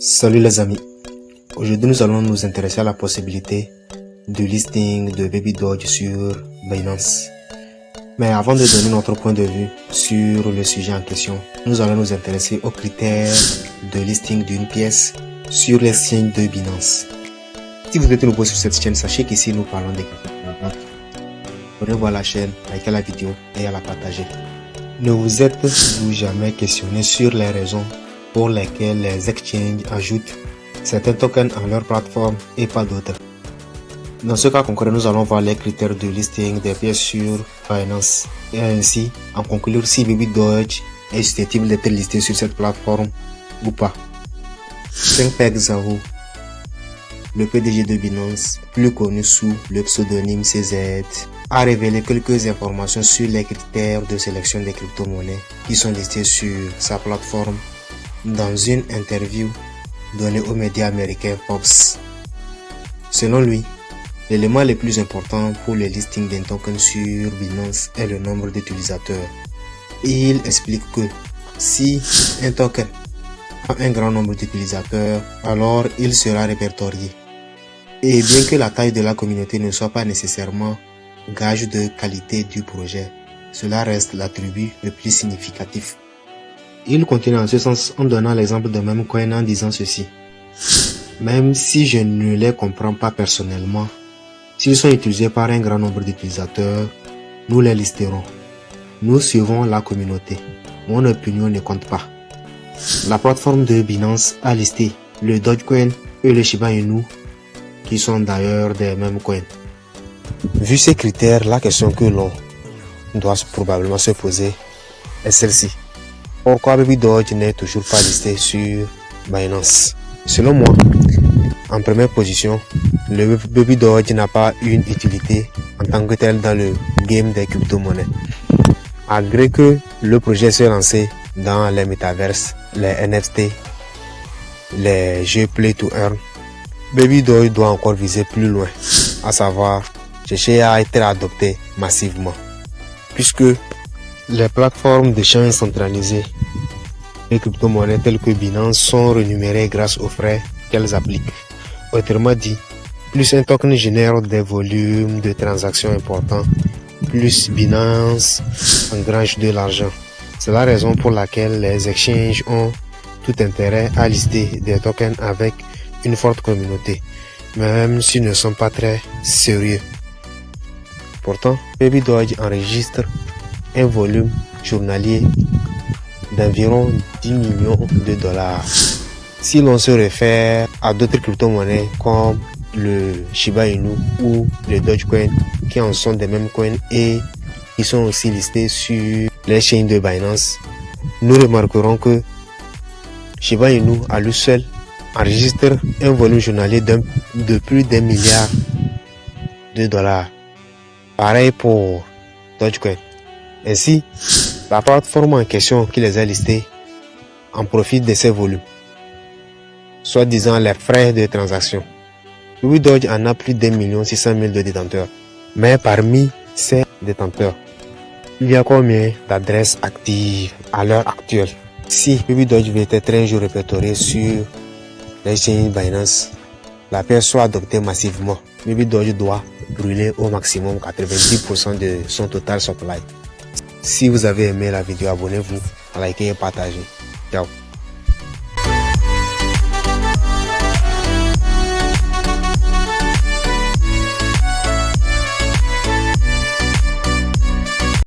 Salut les amis, aujourd'hui nous allons nous intéresser à la possibilité de listing de Baby Dodge sur Binance. Mais avant de donner notre point de vue sur le sujet en question, nous allons nous intéresser aux critères de listing d'une pièce sur les signes de Binance. Si vous êtes nouveau sur cette chaîne, sachez qu'ici nous parlons des Venez voir la chaîne, likez la vidéo et à la partager. Ne vous êtes-vous jamais questionné sur les raisons pour lesquels les exchanges ajoutent certains tokens à leur plateforme et pas d'autres. Dans ce cas concret, nous allons voir les critères de listing des pièces sur Finance et ainsi en conclure si Baby Dodge est susceptible d'être listé sur cette plateforme ou pas. Peg Zhao, le PDG de Binance, plus connu sous le pseudonyme CZ, a révélé quelques informations sur les critères de sélection des crypto-monnaies qui sont listés sur sa plateforme dans une interview donnée aux médias américains Forbes. Selon lui, l'élément le plus important pour le listing d'un token sur Binance est le nombre d'utilisateurs. Il explique que si un token a un grand nombre d'utilisateurs, alors il sera répertorié. Et bien que la taille de la communauté ne soit pas nécessairement gage de qualité du projet, cela reste l'attribut le plus significatif. Il continue en ce sens en donnant l'exemple de Memcoin en disant ceci. Même si je ne les comprends pas personnellement, s'ils sont utilisés par un grand nombre d'utilisateurs, nous les listerons. Nous suivons la communauté. Mon opinion ne compte pas. La plateforme de Binance a listé le Dogecoin et le Shiba Inu, qui sont d'ailleurs des mêmes coins. Vu ces critères, la question que l'on doit probablement se poser est celle-ci. Pourquoi Baby Dodge n'est toujours pas listé sur Binance? Selon moi, en première position, le Baby Dodge n'a pas une utilité en tant que tel dans le game des crypto-monnaies. Malgré que le projet s'est lancé dans les métaverses, les NFT, les jeux Play to Earn, Baby Dodge doit encore viser plus loin, à savoir chercher à être adopté massivement. Puisque les plateformes d'échange centralisées et crypto-monnaies telles que Binance sont rémunérées grâce aux frais qu'elles appliquent. Autrement dit, plus un token génère des volumes de transactions importants, plus Binance engrange de l'argent. C'est la raison pour laquelle les exchanges ont tout intérêt à lister des tokens avec une forte communauté, même s'ils ne sont pas très sérieux. Pourtant, Baby Dodge enregistre un volume journalier d'environ 10 millions de dollars. Si l'on se réfère à d'autres crypto-monnaies comme le Shiba Inu ou le Dogecoin qui en sont des mêmes coins et qui sont aussi listés sur les chaînes de Binance, nous remarquerons que Shiba Inu à lui seul enregistre un volume journalier de plus d'un milliard de dollars. Pareil pour Dogecoin. Ainsi, la plateforme en question qui les a listés en profite de ces volumes, soit disant les frais de transaction. Louis Dodge en a plus d'un million six de détenteurs. Mais parmi ces détenteurs, il y a combien d'adresses actives à l'heure actuelle? Si Louis Dodge être un jour répertorié sur les chaînes Binance, la pièce soit adoptée massivement, Baby Dodge doit brûler au maximum 90% de son total supply. Si vous avez aimé la vidéo, abonnez-vous, likez et partagez. Ciao